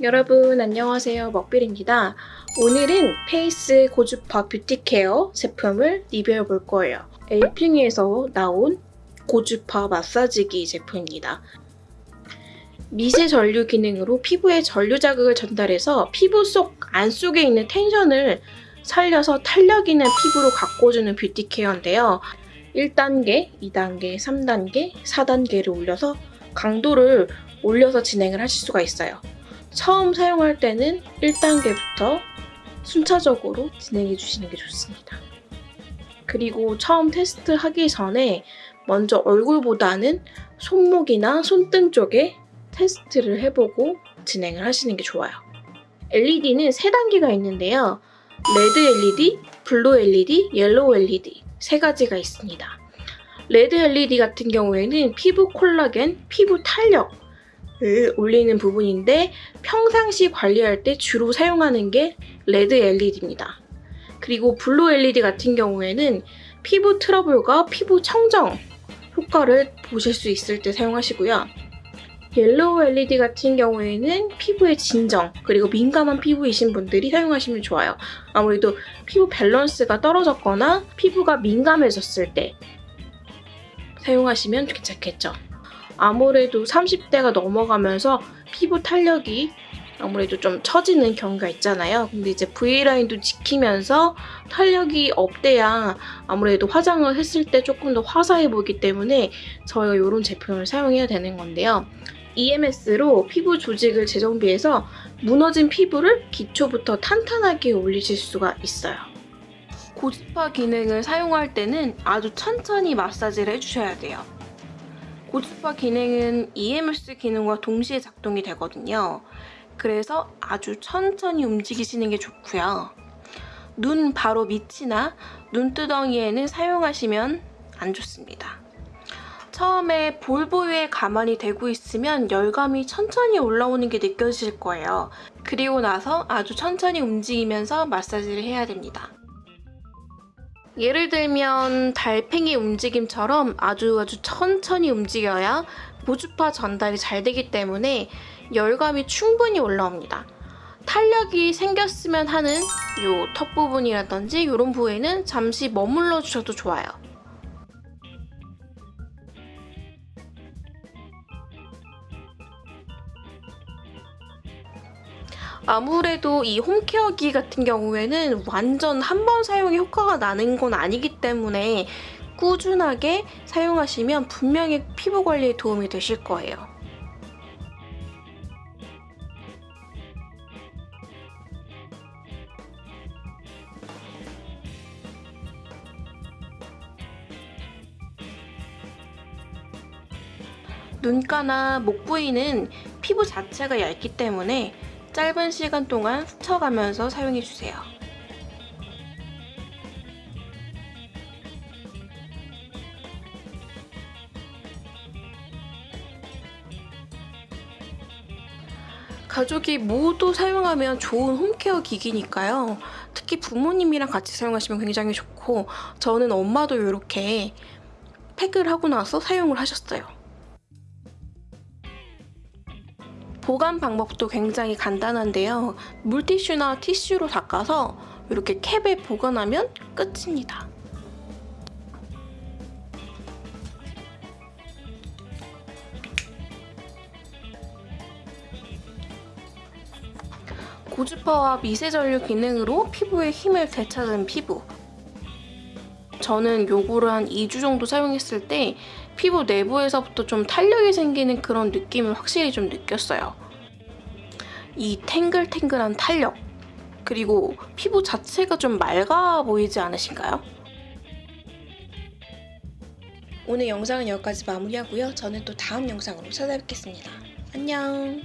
여러분 안녕하세요. 먹빌입니다. 오늘은 페이스 고주파 beauty care 제품을 리뷰해 볼 거예요. 엘핑에서 나온 고주파 마사지기 제품입니다. 미세 전류 기능으로 피부에 전류 자극을 전달해서 피부 속 안속에 있는 텐션을 살려서 탄력 있는 피부로 가꿔주는 beauty care인데요. 1단계, 2단계, 3단계, 4단계를 올려서 강도를 올려서 진행을 하실 수가 있어요 처음 사용할 때는 1단계부터 순차적으로 진행해 주시는 게 좋습니다. 그리고 처음 테스트 하기 전에 먼저 얼굴보다는 손목이나 손등 쪽에 테스트를 해보고 진행을 하시는 게 좋아요. LED는 3단계가 있는데요. red LED, blue LED, yellow LED 세 가지가 있습니다. red LED 같은 경우에는 피부 콜라겐, 피부 탄력, 을 올리는 부분인데 평상시 관리할 때 주로 사용하는 게 red LED입니다. 그리고 blue LED 같은 경우에는 피부 트러블과 피부 청정 효과를 보실 수 있을 때 사용하시고요. yellow LED 같은 경우에는 피부의 진정 그리고 민감한 피부이신 분들이 사용하시면 좋아요. 아무래도 피부 밸런스가 떨어졌거나 피부가 민감해졌을 때 사용하시면 괜찮겠죠. 아무래도 30대가 넘어가면서 피부 탄력이 아무래도 좀 처지는 경우가 있잖아요. 근데 이제 V라인도 지키면서 탄력이 없대야 아무래도 화장을 했을 때 조금 더 화사해 보이기 때문에 저희가 이런 제품을 사용해야 되는 건데요. EMS로 피부 조직을 재정비해서 무너진 피부를 기초부터 탄탄하게 올리실 수가 있어요. 고주파 기능을 사용할 때는 아주 천천히 마사지를 해주셔야 돼요. 고주파 기능은 EMS 기능과 동시에 작동이 되거든요. 그래서 아주 천천히 움직이시는 게 좋고요. 눈 바로 밑이나 눈두덩이에는 사용하시면 안 좋습니다. 처음에 볼 부위에 가만히 대고 있으면 열감이 천천히 올라오는 게 느껴질 거예요. 그리고 나서 아주 천천히 움직이면서 마사지를 해야 됩니다. 예를 들면 달팽이 움직임처럼 아주 아주 천천히 움직여야 고주파 전달이 잘 되기 때문에 열감이 충분히 올라옵니다. 탄력이 생겼으면 하는 이턱 부분이라든지 이런 부위에는 잠시 머물러 주셔도 좋아요. 아무래도 이 홈케어기 같은 경우에는 완전 한 번 사용에 효과가 나는 건 아니기 때문에 꾸준하게 사용하시면 분명히 피부 관리에 도움이 되실 거예요. 눈가나 목 부위는 피부 자체가 얇기 때문에 짧은 시간 동안 스쳐가면서 사용해주세요. 가족이 모두 사용하면 좋은 홈케어 기기니까요. 특히 부모님이랑 같이 사용하시면 굉장히 좋고 저는 엄마도 이렇게 팩을 하고 나서 사용을 하셨어요. 보관 방법도 굉장히 간단한데요. 물티슈나 티슈로 닦아서 이렇게 캡에 보관하면 끝입니다. 고주파와 미세전류 기능으로 피부의 힘을 되찾은 피부 저는 요거를 한 2주 정도 사용했을 때 피부 내부에서부터 좀 탄력이 생기는 그런 느낌을 확실히 좀 느꼈어요. 이 탱글탱글한 탄력 그리고 피부 자체가 좀 맑아 보이지 않으신가요? 오늘 영상은 여기까지 마무리하고요. 저는 또 다음 영상으로 찾아뵙겠습니다. 안녕